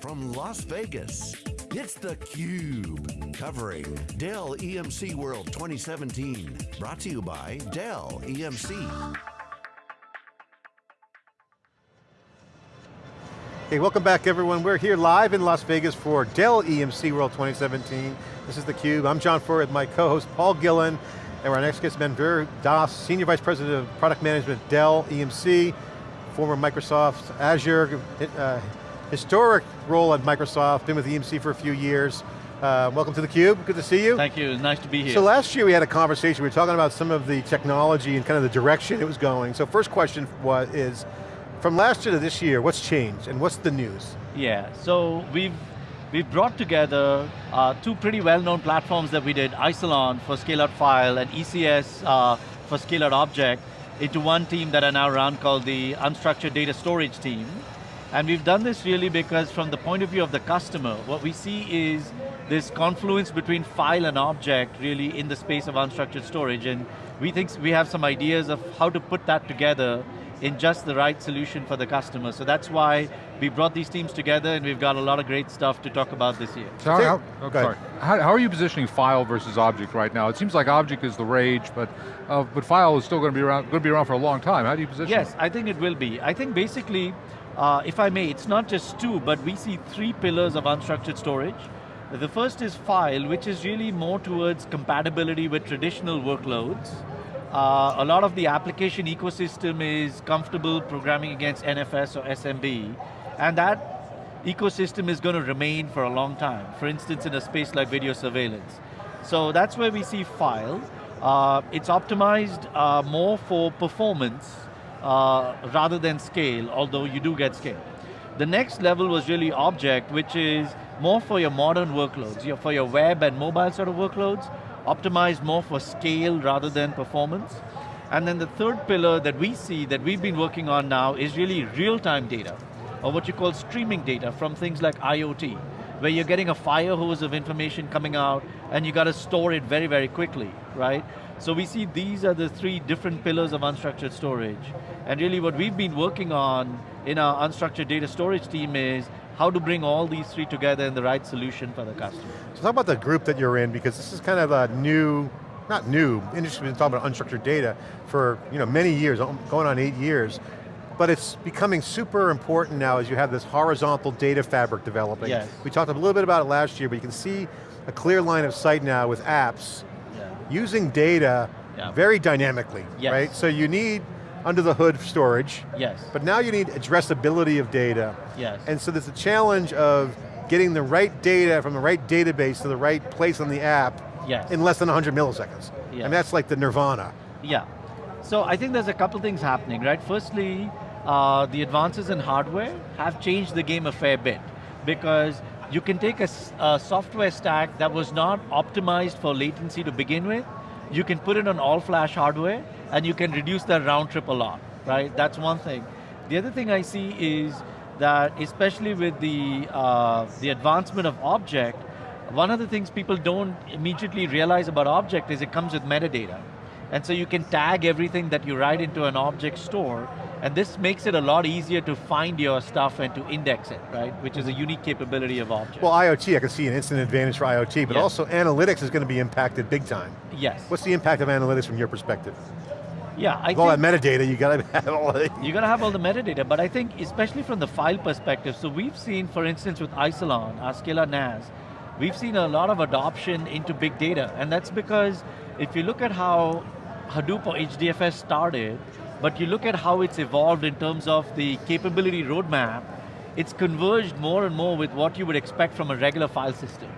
from Las Vegas, it's theCUBE, covering Dell EMC World 2017. Brought to you by Dell EMC. Hey, welcome back everyone. We're here live in Las Vegas for Dell EMC World 2017. This is theCUBE. I'm John Furrier with my co-host Paul Gillen, and our next guest, Manuvir Das, Senior Vice President of Product Management, Dell EMC, former Microsoft Azure, uh, historic role at Microsoft, been with EMC for a few years. Uh, welcome to theCUBE, good to see you. Thank you, nice to be here. So last year we had a conversation, we were talking about some of the technology and kind of the direction it was going. So first question was, is, from last year to this year, what's changed and what's the news? Yeah, so we've we've brought together uh, two pretty well-known platforms that we did, Isilon for scale-out file and ECS uh, for scale-out object, into one team that I now run called the Unstructured Data Storage team. And we've done this really because from the point of view of the customer, what we see is this confluence between file and object really in the space of unstructured storage. And we think we have some ideas of how to put that together in just the right solution for the customer. So that's why we brought these teams together and we've got a lot of great stuff to talk about this year. So how, oh, sorry. How, how, are you positioning file versus object right now? It seems like object is the rage, but uh, but file is still going to be around going to be around for a long time. How do you position yes, it? I think it will be. I think basically, uh, if I may, it's not just two, but we see three pillars of unstructured storage. The first is file, which is really more towards compatibility with traditional workloads. Uh, a lot of the application ecosystem is comfortable programming against NFS or SMB, and that ecosystem is going to remain for a long time. For instance, in a space like video surveillance. So that's where we see file. Uh, it's optimized uh, more for performance uh, rather than scale, although you do get scale. The next level was really object, which is more for your modern workloads, for your web and mobile sort of workloads, optimized more for scale rather than performance. And then the third pillar that we see that we've been working on now is really real-time data, or what you call streaming data from things like IoT, where you're getting a fire hose of information coming out and you got to store it very, very quickly, right? So we see these are the three different pillars of unstructured storage. And really what we've been working on in our unstructured data storage team is how to bring all these three together in the right solution for the customer. So talk about the group that you're in, because this is kind of a new, not new, industry's been talking about unstructured data for you know, many years, um, going on eight years, but it's becoming super important now as you have this horizontal data fabric developing. Yes. We talked a little bit about it last year, but you can see a clear line of sight now with apps. Using data yeah. very dynamically, yes. right? So you need under the hood storage. Yes. But now you need addressability of data. Yes. And so there's a challenge of getting the right data from the right database to the right place on the app yes. in less than 100 milliseconds. Yes. And that's like the nirvana. Yeah. So I think there's a couple things happening, right? Firstly, uh, the advances in hardware have changed the game a fair bit because you can take a, a software stack that was not optimized for latency to begin with, you can put it on all flash hardware, and you can reduce that round trip a lot, right? That's one thing. The other thing I see is that, especially with the, uh, the advancement of object, one of the things people don't immediately realize about object is it comes with metadata. And so you can tag everything that you write into an object store, and this makes it a lot easier to find your stuff and to index it, right? Which is a unique capability of object. Well, IoT, I can see an instant advantage for IoT, but yes. also analytics is going to be impacted big time. Yes. What's the impact of analytics from your perspective? Yeah, I With all that metadata, you got to have all the... You got to have all the metadata, but I think especially from the file perspective, so we've seen, for instance, with Isilon, our NAS, we've seen a lot of adoption into big data, and that's because if you look at how Hadoop or HDFS started, but you look at how it's evolved in terms of the capability roadmap, it's converged more and more with what you would expect from a regular file system.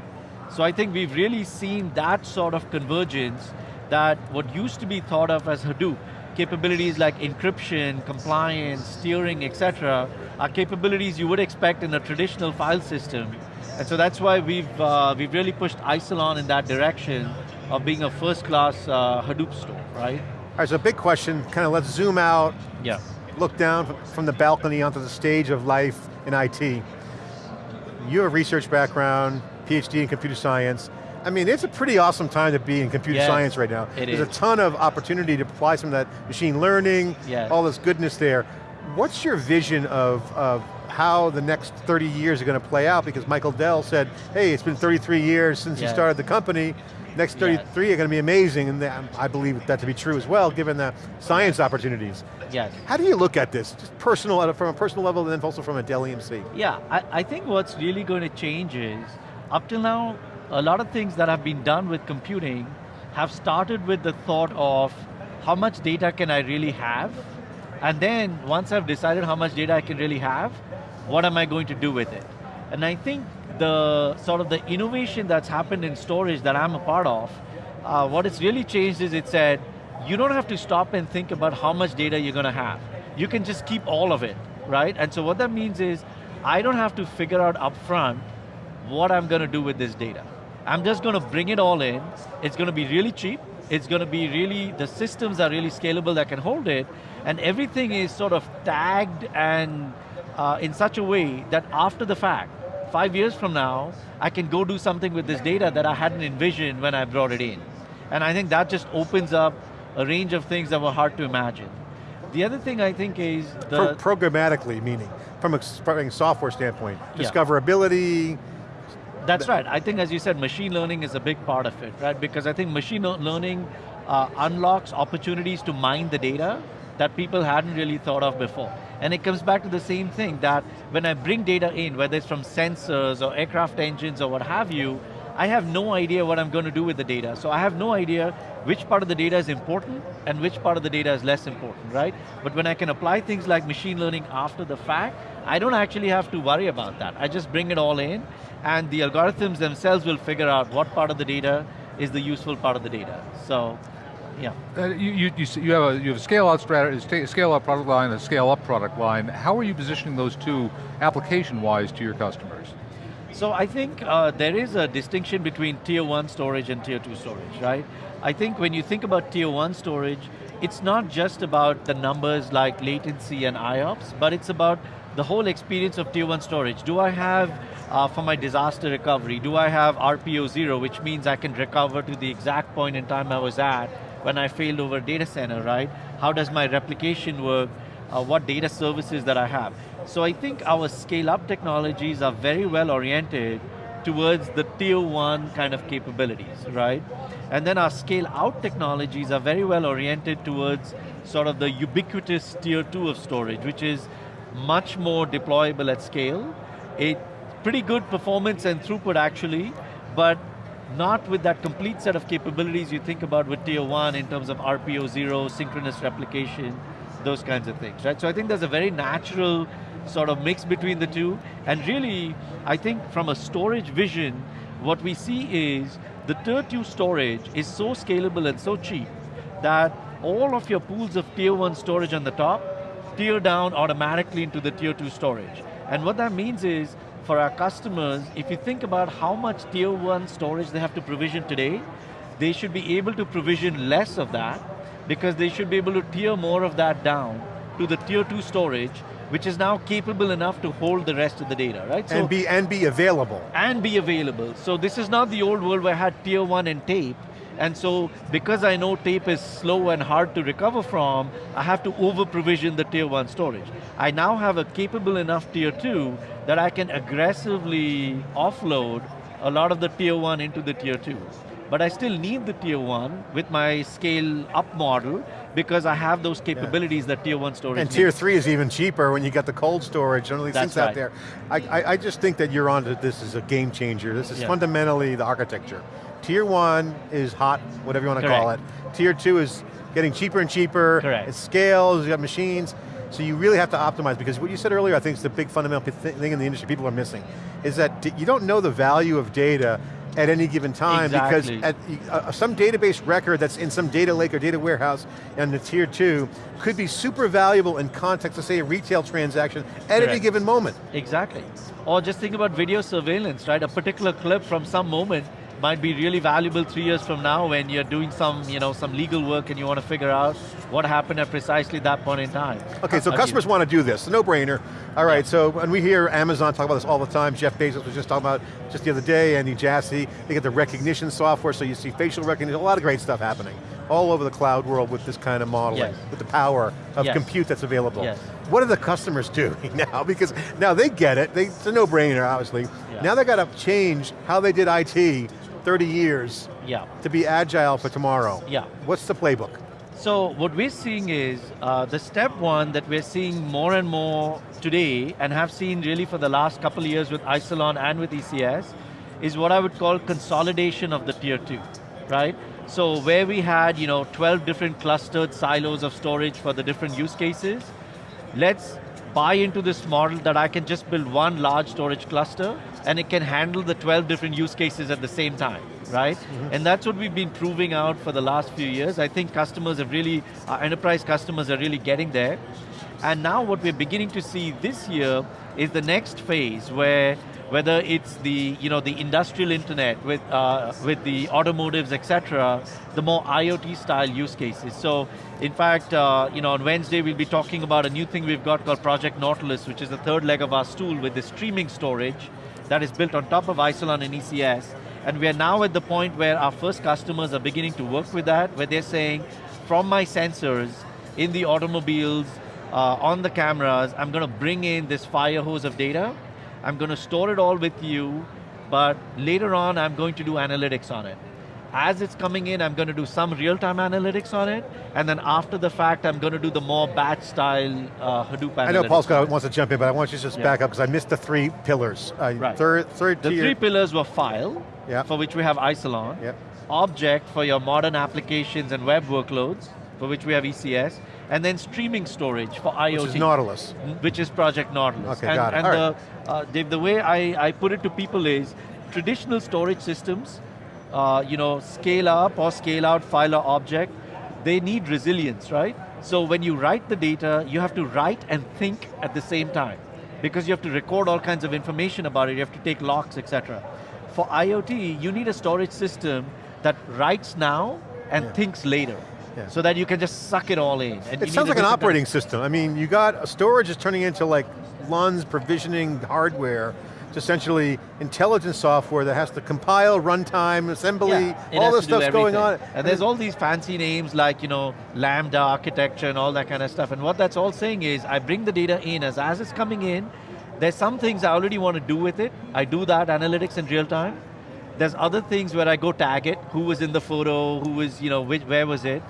So I think we've really seen that sort of convergence that what used to be thought of as Hadoop, capabilities like encryption, compliance, tiering, etc., are capabilities you would expect in a traditional file system. And so that's why we've, uh, we've really pushed Isilon in that direction of being a first-class uh, Hadoop store, right? All right, so big question, kind of let's zoom out, yeah. look down from the balcony onto the stage of life in IT. You have a research background, PhD in computer science. I mean, it's a pretty awesome time to be in computer yes, science right now. It There's is. a ton of opportunity to apply some of that machine learning, yes. all this goodness there. What's your vision of, of how the next 30 years are going to play out because Michael Dell said, hey, it's been 33 years since Yeah. you started the company, next 33 are going to be amazing, and I believe that to be true as well, given the science opportunities. Yes. How do you look at this, just personal, uh, from a personal level, and then also from a Dell EMC? Yeah, I, I think what's really going to change is, up till now, a lot of things that have been done with computing have started with the thought of how much data can I really have? And then once I've decided how much data I can really have, what am I going to do with it? And I think the sort of the innovation that's happened in storage that I'm a part of, uh, what it's really changed is it said, you don't have to stop and think about how much data you're going to have. You can just keep all of it, right? And so what that means is, I don't have to figure out upfront what I'm going to do with this data. I'm just going to bring it all in. It's going to be really cheap. It's going to be really, the systems are really scalable that can hold it. And everything is sort of tagged and uh, in such a way that after the fact, five years from now, I can go do something with this data that I hadn't envisioned when I brought it in. And I think that just opens up a range of things that were hard to imagine. The other thing I think is the, Pro programmatically, meaning, from a s- from a software standpoint, discoverability, That's right. I think, as you said, machine learning is a big part of it, right? Because I think machine learning uh, unlocks opportunities to mine the data that people hadn't really thought of before. And it comes back to the same thing that when I bring data in, whether it's from sensors or aircraft engines or what have you, I have no idea what I'm going to do with the data. So I have no idea which part of the data is important and which part of the data is less important, right? But when I can apply things like machine learning after the fact, I don't actually have to worry about that. I just bring it all in and the algorithms themselves will figure out what part of the data is the useful part of the data. So, yeah. Uh, you, you, you, you have a you have a scale out strategy, scale out product line, a scale up product line. How are you positioning those two application wise to your customers? So I think uh, there is a distinction between tier one storage and tier two storage, right? I think when you think about tier one storage, it's not just about the numbers like latency and IOPS, but it's about the whole experience of tier one storage. Do I have, uh, for my disaster recovery, do I have RPO zero, which means I can recover to the exact point in time I was at when I failed over data center, right? How does my replication work? uh, what data services that I have. So I think our scale up technologies are very well oriented towards the tier one kind of capabilities, right? And then our scale out technologies are very well oriented towards sort of the ubiquitous tier two of storage, which is much more deployable at scale. It pretty good performance and throughput actually, but not with that complete set of capabilities you think about with tier one in terms of RPO zero, synchronous replication, those kinds of things, right? So I think there's a very natural sort of mix between the two, and really, I think from a storage vision, what we see is the tier two storage is so scalable and so cheap that all of your pools of tier one storage on the top tier down automatically into the tier two storage. And what that means is, for our customers, if you think about how much tier one storage they have to provision today, they should be able to provision less of that because they should be able to tier more of that down to the tier two storage, which is now capable enough to hold the rest of the data, right? and be and be available. and be available. So this is not the old world where I had tier one and tape, and so because I know tape is slow and hard to recover from, I have to over provision the tier one storage. I now have a capable enough tier two that I can aggressively offload a lot of the tier one into the tier two. But I still need the tier one with my scale up model because I have those capabilities that tier one storage And needs. tier three is even cheaper when you got the cold storage and all these That's things out there. I, I, I just think that you're onto this is a game changer. This is Yeah. fundamentally the architecture. Tier one is hot, whatever you want to call it. Tier two is getting cheaper and cheaper. Correct. It scales, you got machines. So you really have to optimize because what you said earlier I think is the big fundamental thing in the industry people are missing, is that you don't know the value of data at any given time Exactly. because at uh, some database record that's in some data lake or data warehouse and the tier two could be super valuable in context of say a retail transaction at any given moment. Exactly. Or just think about video surveillance, right? A particular clip from some moment might be really valuable three years from now when you're doing some, you know, some legal work and you want to figure out what happened at precisely that point in time. Okay, so How customers want to do this, no brainer. All right, so when we hear Amazon talk about this all the time, Jeff Bezos was just talking about just the other day, Andy Jassy, they get the recognition software, so you see facial recognition, a lot of great stuff happening all over the cloud world with this kind of modeling, Yes. with the power of Yes. compute that's available. Yes. what are the customers doing now? Because now they get it, they, it's a no-brainer, obviously. Yeah. Now they got to change how they did IT 30 years Yeah. to be agile for tomorrow. Yeah. What's the playbook? So what we're seeing is uh, the step one that we're seeing more and more today and have seen really for the last couple of years with Isilon and with ECS is what I would call consolidation of the tier two, right? So where we had you know 12 different clustered silos of storage for the different use cases, let's buy into this model that I can just build one large storage cluster and it can handle the 12 different use cases at the same time, right? Mm-hmm. And that's what we've been proving out for the last few years. I think customers have really, enterprise customers are really getting there. And now what we're beginning to see this year is the next phase where whether it's the you know the industrial internet with uh, with the automotives, etc., the more IoT style use cases. So, in fact, uh, you know on Wednesday we'll be talking about a new thing we've got called Project Nautilus, which is the third leg of our stool with the streaming storage that is built on top of Isilon and ECS. And we are now at the point where our first customers are beginning to work with that, where they're saying, from my sensors in the automobiles, uh, on the cameras, I'm going to bring in this fire hose of data, I'm going to store it all with you, but later on I'm going to do analytics on it. As it's coming in, I'm going to do some real-time analytics on it, and then after the fact, I'm going to do the more batch-style uh, Hadoop analytics. I know Paul Scott wants to jump in, but I want you to just Yeah. back up because I missed the three pillars. Uh, Right. Third, third The tier. three pillars were file, Yeah. for which we have Isilon, Yep. object for your modern applications and web workloads, for which we have ECS, and then streaming storage for IoT. which is Nautilus. which is Project Nautilus. Okay, and got it. and All the, uh, Dave, the way I, I put it to people is, traditional storage systems, uh, you know, scale up or scale out file or object, they need resilience, right? So when you write the data, you have to write and think at the same time. Because you have to record all kinds of information about it, you have to take locks, etc. For IoT, you need a storage system that writes now and Yeah. thinks later. Yeah. So that you can just suck it all in. And It sounds like an operating system. I mean, you got, uh, storage is turning into like LUNs provisioning hardware to essentially intelligence software that has to compile, runtime, assembly, Yeah, all this stuff's going on. everything. And there's all these fancy names like, you know, Lambda architecture and all that kind of stuff. And what that's all saying is, I bring the data in as, as it's coming in, there's some things I already want to do with it. I do that analytics in real time. There's other things where I go tag it, who was in the photo, who was, you know, which, where was it.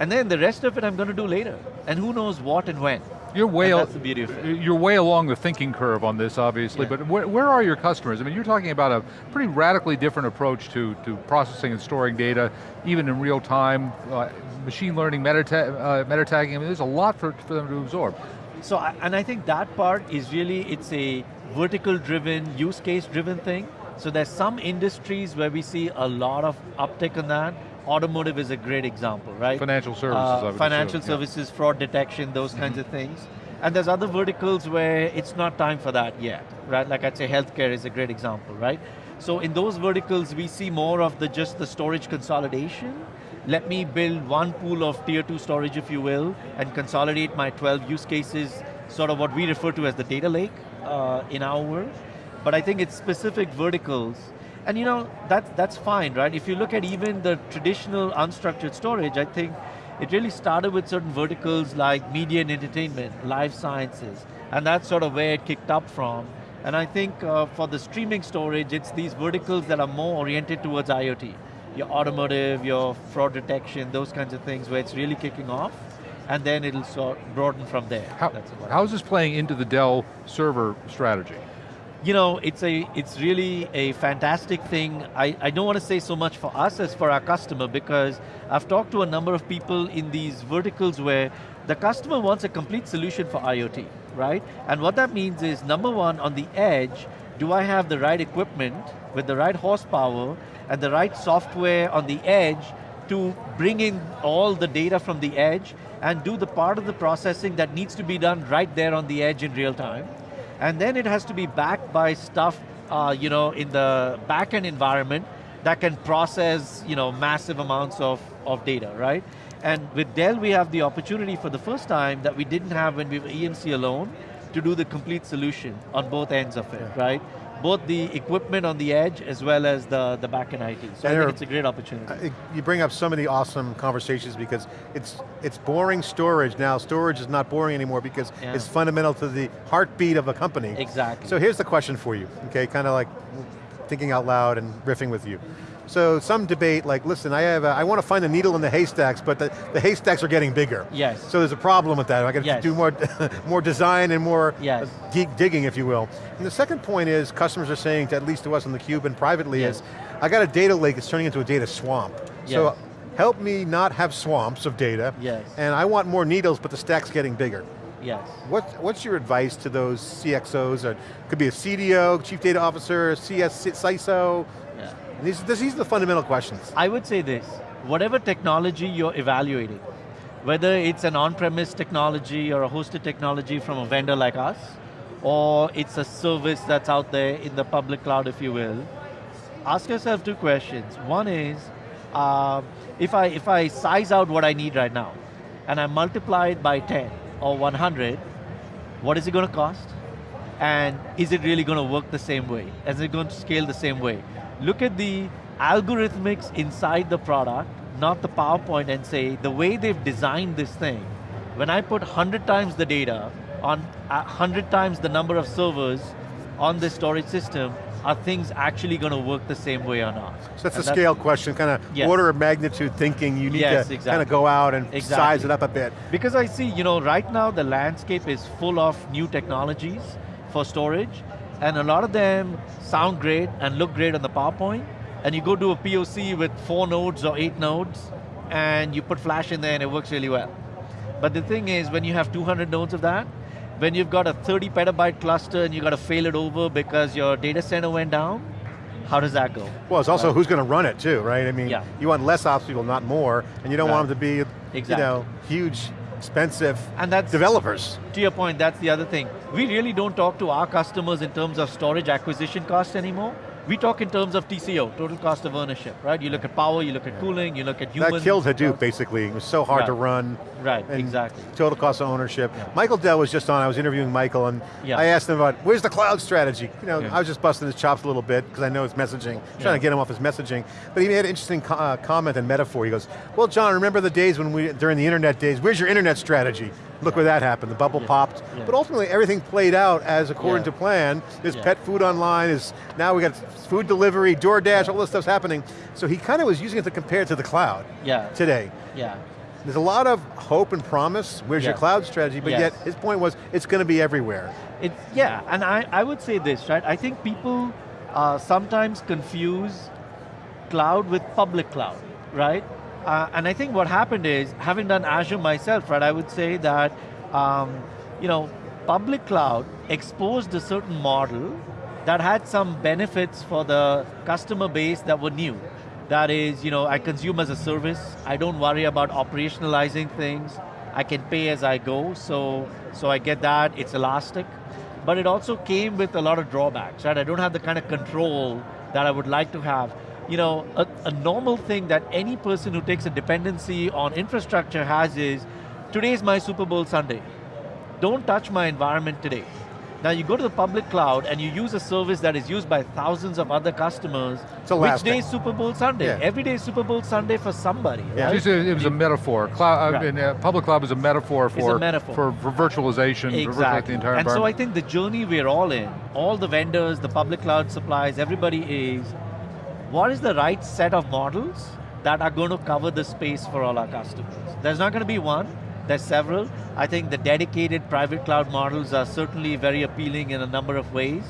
And then the rest of it I'm going to do later. And who knows what and when. You're way, And that's the beauty of it. you're way along the thinking curve on this, obviously, Yeah. but where, where are your customers? I mean, you're talking about a pretty radically different approach to, to processing and storing data, even in real time, uh, machine learning, meta, uh, meta tagging, I mean, there's a lot for, for them to absorb. So, I- and I think that part is really, it's a vertical driven, use case driven thing. So there's some industries where we see a lot of uptick on that. Automotive is a great example, right? Financial services, Uh, financial assume, yeah. services, fraud detection, those kinds of things. And there's other verticals where it's not time for that yet, right? Like I'd say healthcare is a great example, right? So in those verticals, we see more of the just the storage consolidation. Let me build one pool of tier two storage, if you will, and consolidate my 12 use cases, sort of what we refer to as the data lake uh, in our world. But I think it's specific verticals. And you know, that, that's fine, right? If you look at even the traditional unstructured storage, I think it really started with certain verticals like media and entertainment, life sciences, and that's sort of where it kicked up from. And I think uh, for the streaming storage, it's these verticals that are more oriented towards IoT. Your automotive, your fraud detection, those kinds of things where it's really kicking off, and then it'll sort broaden from there. How, That's how is this playing into the Dell server strategy? You know, it's a it's really a fantastic thing. I, I don't want to say so much for us as for our customer because I've talked to a number of people in these verticals where the customer wants a complete solution for IoT, right? And what that means is number one, on the edge, do I have the right equipment with the right horsepower and the right software on the edge to bring in all the data from the edge and do the part of the processing that needs to be done right there on the edge in real time. And then it has to be backed by stuff, uh, you know, in the backend environment that can process, you know, massive amounts of, of data, right? And with Dell, we have the opportunity for the first time that we didn't have when we were EMC alone, to do the complete solution on both ends of it, right? Both the equipment on the edge as well as the, the back-end IT. So I think it's a great opportunity. You bring up so many awesome conversations because it's it's boring storage now. Storage is not boring anymore because Yeah. it's fundamental to the heartbeat of a company. Exactly. So here's the question for you, okay, kind of like thinking out loud and riffing with you. So some debate like, listen, I have, a, I want to find the needle in the haystacks, but the, the haystacks are getting bigger. Yes. So there's a problem with that. I got to Yes. do more, more design and more Yes. uh, digging, if you will. And the second point is, customers are saying, to, at least to us on the Cube and privately, Yes. is, I got a data lake that's turning into a data swamp. So help me not have swamps of data. Yes. And I want more needles, but the stack's getting bigger. Yes. What, what's your advice to those CXOs? Or could be a CDO, Chief Data Officer, CS, CISO. These, these are the fundamental questions. I would say this, whatever technology you're evaluating, whether it's an on-premise technology or a hosted technology from a vendor like us, or it's a service that's out there in the public cloud, if you will, ask yourself two questions. One is, uh, if, I, if I size out what I need right now, and I multiply it by 10 or 100, what is it going to cost? And is it really going to work the same way? Is it going to scale the same way? Look at the algorithmics inside the product, not the PowerPoint, and say, the way they've designed this thing, when I put 100 times the data on uh, 100 times the number of servers on this storage system, are things actually going to work the same way or not? So that's And a scale question, kind of Yes. order of magnitude thinking. You need Yes, to kind of go out and size it up a bit. Because I see, you know, right now the landscape is full of new technologies for storage, and a lot of them sound great and look great on the PowerPoint, and you go do a POC with four nodes or eight nodes, and you put flash in there and it works really well. But the thing is, when you have 200 nodes of that, when you've got a 30 petabyte cluster and you got to fail it over because your data center went down, how does that go? Well, it's also Right. who's going to run it too, right? I mean, Yeah. you want less ops people, not more, and you don't want them to be, Exactly. you know, huge, expensive And that's developers. To your point, that's the other thing. We really don't talk to our customers in terms of storage acquisition cost anymore. We talk in terms of TCO, total cost of ownership, right? You look at power, you look at cooling, you look at human. That killed Hadoop, basically. It was so hard Right. to run. Right, exactly. Total cost of ownership. Yeah. Michael Dell was just on, I was interviewing Michael, and Yeah. I asked him about, where's the cloud strategy? You know, Yeah. I was just busting his chops a little bit, because I know it's messaging, trying to get him off his messaging. But he made an interesting co uh, comment and metaphor. He goes, well, John, remember the days when we, during the internet days, where's your internet strategy? Look where that happened, the bubble Yeah. popped. Yeah. But ultimately, everything played out as according to plan. There's pet food online, is now we got food delivery, DoorDash, all this stuff's happening. So he kind of was using it to compare it to the cloud Yeah, today. yeah. There's a lot of hope and promise, where's your cloud strategy, but Yes. yet his point was, it's going to be everywhere. It's, yeah, and I, I would say this, right? I think people uh, sometimes confuse cloud with public cloud, right? Uh, and I think what happened is, having done Azure myself, right, I would say that, um, you know, public cloud exposed a certain model that had some benefits for the customer base that were new. That is, you know, I consume as a service, I don't worry about operationalizing things, I can pay as I go, so, so I get that, it's elastic. But it also came with a lot of drawbacks, right? I don't have the kind of control that I would like to have. You know, a, a normal thing that any person who takes a dependency on infrastructure has is, today's my Super Bowl Sunday. Don't touch my environment today. Now you go to the public cloud and you use a service that is used by thousands of other customers. It's Which day is Super Bowl Sunday? Yeah. Every day is Super Bowl Sunday for somebody, Yeah. right? It's a- it was a metaphor. Cloud, Right. and, uh, public cloud is a metaphor for, metaphor. for, for virtualization, for virtualizing Exactly. the entire and so I think the journey we're all in, all the vendors, the public cloud suppliers, everybody is, what is the right set of models that are going to cover the space for all our customers? There's not going to be one, there's several. I think the dedicated private cloud models are certainly very appealing in a number of ways,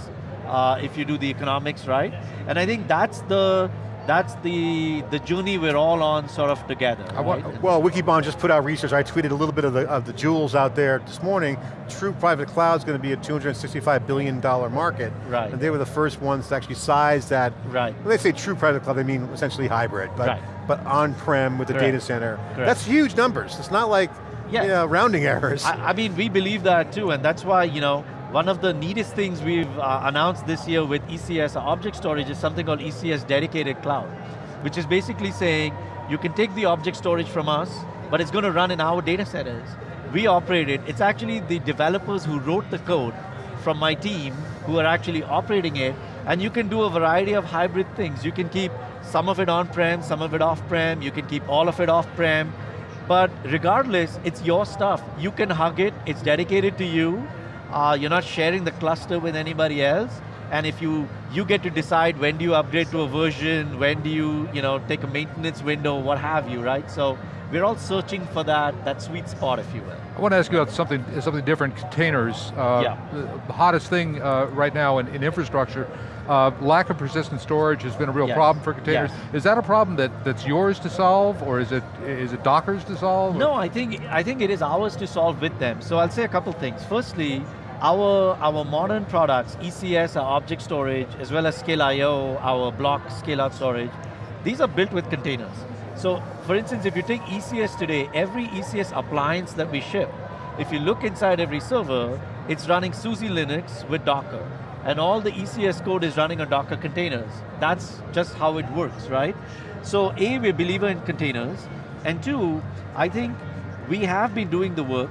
uh, if you do the economics right. And I think that's the, that's the, the journey we're all on sort of together. Right? Well, Wikibon just put out research, I tweeted a little bit of the, of the jewels out there this morning. True private cloud is going to be a $265 billion market. Right. And they were the first ones to actually size that. Right. When they say true private cloud, they mean essentially hybrid, but, Right. but on-prem with the Correct. data center. Correct. That's huge numbers. It's not like Yes. you know, rounding errors. I, I mean, we believe that too, and that's why, you know, one of the neatest things we've uh, announced this year with ECS, object storage, is something called ECS Dedicated Cloud, which is basically saying, you can take the object storage from us, but it's going to run in our data centers. we operate it. It's actually the developers who wrote the code from my team who are actually operating it, and you can do a variety of hybrid things. You can keep some of it on-prem, some of it off-prem, you can keep all of it off-prem, but regardless, it's your stuff. You can hug it, it's dedicated to you, uh, you're not sharing the cluster with anybody else, and if you, you get to decide when do you upgrade to a version, when do you, you know, take a maintenance window, what have you, right? So we're all searching for that, that sweet spot, if you will. I want to ask you about something, something different, containers. Uh, yeah. The hottest thing uh, right now in, in infrastructure, uh, lack of persistent storage has been a real yes. problem for containers. Yes. Is that a problem that, that's yours to solve, or is it is it Docker's to solve? No, I think, I think it is ours to solve with them. So I'll say a couple things. Firstly, our, our modern products, ECS, our object storage, as well as ScaleIO, our block scale-out storage, these are built with containers. So, for instance, if you take ECS today, every ECS appliance that we ship, if you look inside every server, it's running SUSE Linux with Docker. And all the ECS code is running on Docker containers. That's just how it works, right? So A, we're a believer in containers, and two, I think we have been doing the work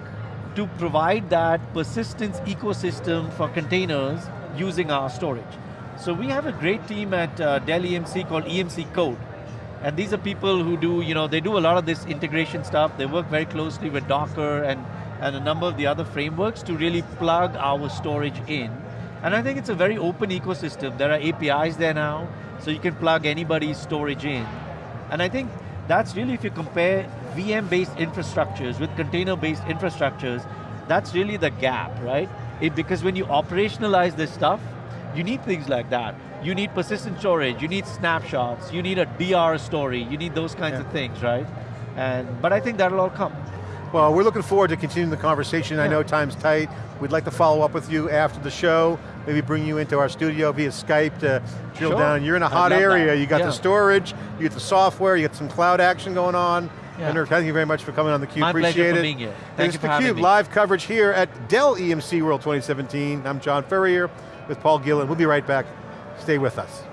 to provide that persistence ecosystem for containers using our storage. So we have a great team at uh, Dell EMC called EMC Code. And these are people who do, you know, they do a lot of this integration stuff. They work very closely with Docker and, and a number of the other frameworks to really plug our storage in. And I think it's a very open ecosystem. There are APIs there now, so you can plug anybody's storage in. And I think that's really, if you compare VM-based infrastructures with container-based infrastructures, that's really the gap, right? It, because when you operationalize this stuff, you need things like that. You need persistent storage, you need snapshots, you need a DR story, you need those kinds yeah. of things, right? And, but I think that'll all come. Well, we're looking forward to continuing the conversation. Yeah. I know time's tight. We'd like to follow up with you after the show, maybe bring you into our studio via Skype to drill sure. down. You're in a hot area. That. You got yeah. the storage, you got the software, you got some cloud action going on. Yeah. Thank you very much for coming on theCUBE, My appreciate pleasure it. for being here. Thank for theCUBE, live coverage here at Dell EMC World 2017. I'm John Furrier with Paul Gillen. We'll be right back. Stay with us.